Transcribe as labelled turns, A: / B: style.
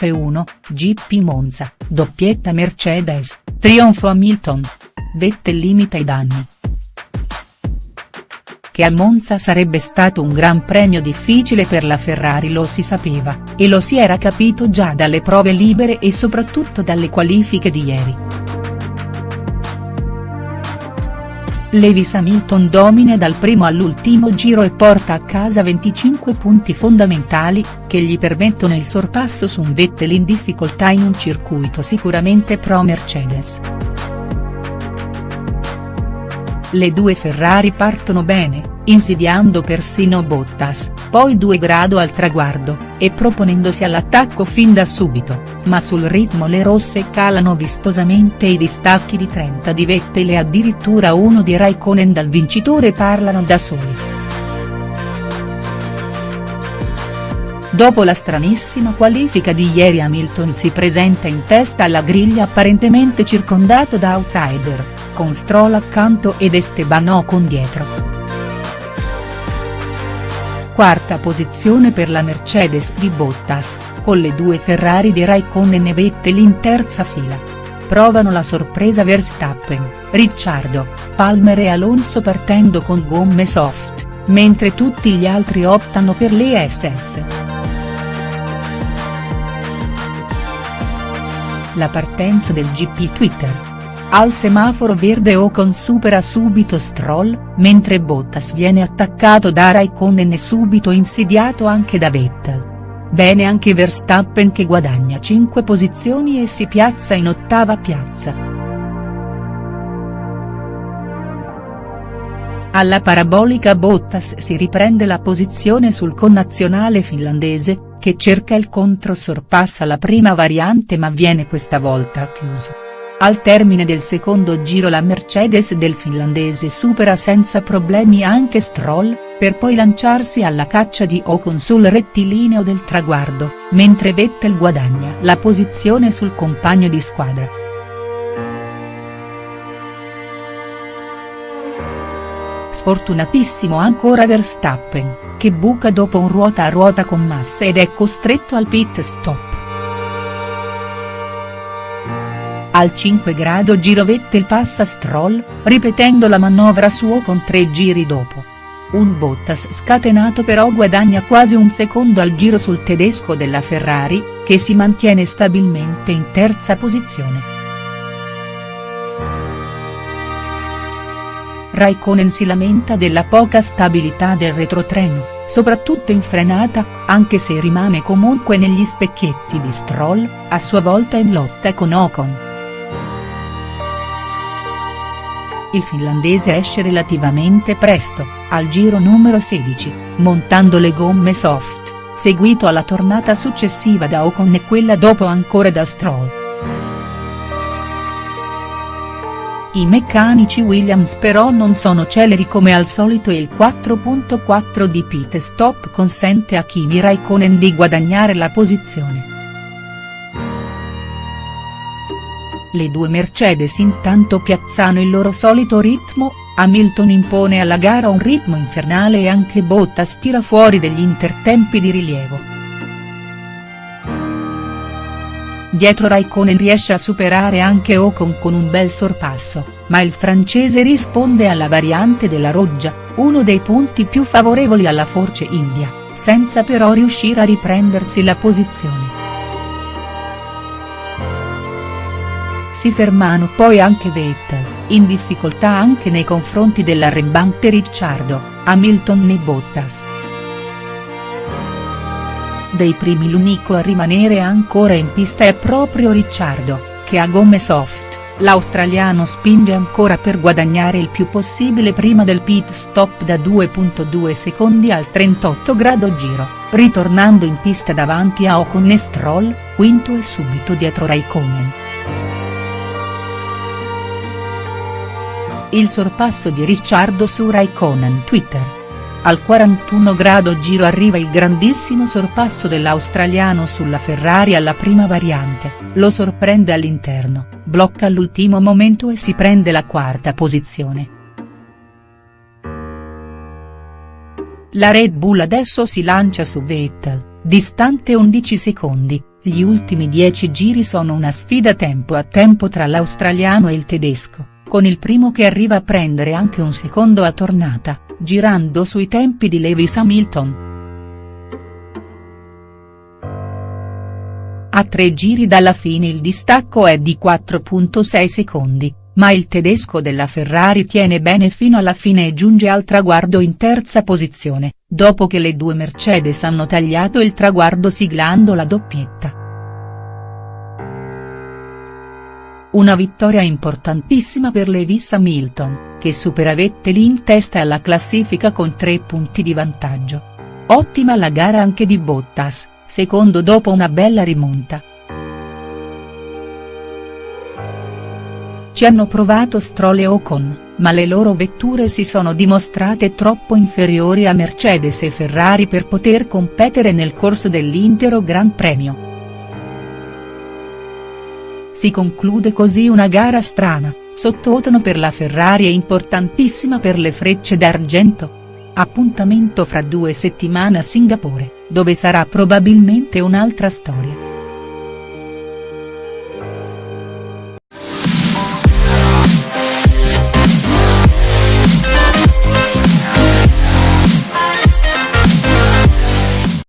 A: F1, GP Monza, doppietta Mercedes, trionfo Hamilton. Vettel limita i danni. Che a Monza sarebbe stato un gran premio difficile per la Ferrari lo si sapeva, e lo si era capito già dalle prove libere e soprattutto dalle qualifiche di ieri. Lewis Hamilton domina dal primo all'ultimo giro e porta a casa 25 punti fondamentali, che gli permettono il sorpasso su un Vettel in difficoltà in un circuito sicuramente pro Mercedes. Le due Ferrari partono bene, insidiando persino Bottas, poi 2 grado al traguardo, e proponendosi all'attacco fin da subito, ma sul ritmo le rosse calano vistosamente i distacchi di 30 di Vettel e addirittura uno di Raikkonen dal vincitore parlano da soli. Dopo la stranissima qualifica di ieri Hamilton si presenta in testa alla griglia apparentemente circondato da outsider, con Stroll accanto ed Esteban Ocon dietro quarta posizione per la Mercedes di Bottas, con le due Ferrari di Raikkonen e Vettel in terza fila. Provano la sorpresa Verstappen, Ricciardo, Palmer e Alonso partendo con gomme soft, mentre tutti gli altri optano per le SS. La partenza del GP Twitter. Al semaforo verde Ocon supera subito Stroll, mentre Bottas viene attaccato da Raikkonen e subito insidiato anche da Vettel. Bene anche Verstappen che guadagna 5 posizioni e si piazza in ottava piazza. Alla parabolica Bottas si riprende la posizione sul connazionale finlandese, che cerca il controsorpassa alla prima variante ma viene questa volta chiuso. Al termine del secondo giro la Mercedes del finlandese supera senza problemi anche Stroll, per poi lanciarsi alla caccia di Ocon sul rettilineo del traguardo, mentre Vettel guadagna la posizione sul compagno di squadra. Sfortunatissimo ancora Verstappen, che buca dopo un ruota a ruota con Massa ed è costretto al pit stop. Al 5 grado giro Vettel passa Stroll, ripetendo la manovra suo con tre giri dopo. Un Bottas scatenato però guadagna quasi un secondo al giro sul tedesco della Ferrari, che si mantiene stabilmente in terza posizione. Raikkonen si lamenta della poca stabilità del retrotreno, soprattutto in frenata, anche se rimane comunque negli specchietti di Stroll, a sua volta in lotta con Ocon. il finlandese esce relativamente presto, al giro numero 16, montando le gomme soft, seguito alla tornata successiva da Ocon e quella dopo ancora da Stroll. I meccanici Williams però non sono celeri come al solito e il 4.4 di pit stop consente a Kimi Raikkonen di guadagnare la posizione. Le due Mercedes intanto piazzano il loro solito ritmo, Hamilton impone alla gara un ritmo infernale e anche Bottas tira fuori degli intertempi di rilievo. Dietro Raikkonen riesce a superare anche Ocon con un bel sorpasso, ma il francese risponde alla variante della Roggia, uno dei punti più favorevoli alla Force India, senza però riuscire a riprendersi la posizione. Si fermano poi anche Vettel, in difficoltà anche nei confronti dell'arrembante Ricciardo, Hamilton e Bottas. Dei primi l'unico a rimanere ancora in pista è proprio Ricciardo, che ha gomme soft, l'australiano spinge ancora per guadagnare il più possibile prima del pit stop da 2.2 secondi al 38 grado giro, ritornando in pista davanti a Ocon e Stroll, quinto e subito dietro Raikkonen. Il sorpasso di Ricciardo su Raikkonen Twitter. Al 41 grado giro arriva il grandissimo sorpasso dell'australiano sulla Ferrari alla prima variante, lo sorprende all'interno, blocca all'ultimo momento e si prende la quarta posizione. La Red Bull adesso si lancia su Vettel, distante 11 secondi, gli ultimi dieci giri sono una sfida tempo a tempo tra l'australiano e il tedesco, con il primo che arriva a prendere anche un secondo a tornata, girando sui tempi di Lewis Hamilton. A tre giri dalla fine il distacco è di 4.6 secondi, ma il tedesco della Ferrari tiene bene fino alla fine e giunge al traguardo in terza posizione, dopo che le due Mercedes hanno tagliato il traguardo siglando la doppietta. Una vittoria importantissima per Lewis Hamilton, che supera Vettel in testa alla classifica con tre punti di vantaggio. Ottima la gara anche di Bottas, secondo dopo una bella rimonta. Ci hanno provato Stroll e Ocon, ma le loro vetture si sono dimostrate troppo inferiori a Mercedes e Ferrari per poter competere nel corso dell'intero Gran Premio. Si conclude così una gara strana, sottotono per la Ferrari e importantissima per le frecce d'argento. Appuntamento fra due settimane a Singapore, dove sarà probabilmente un'altra storia.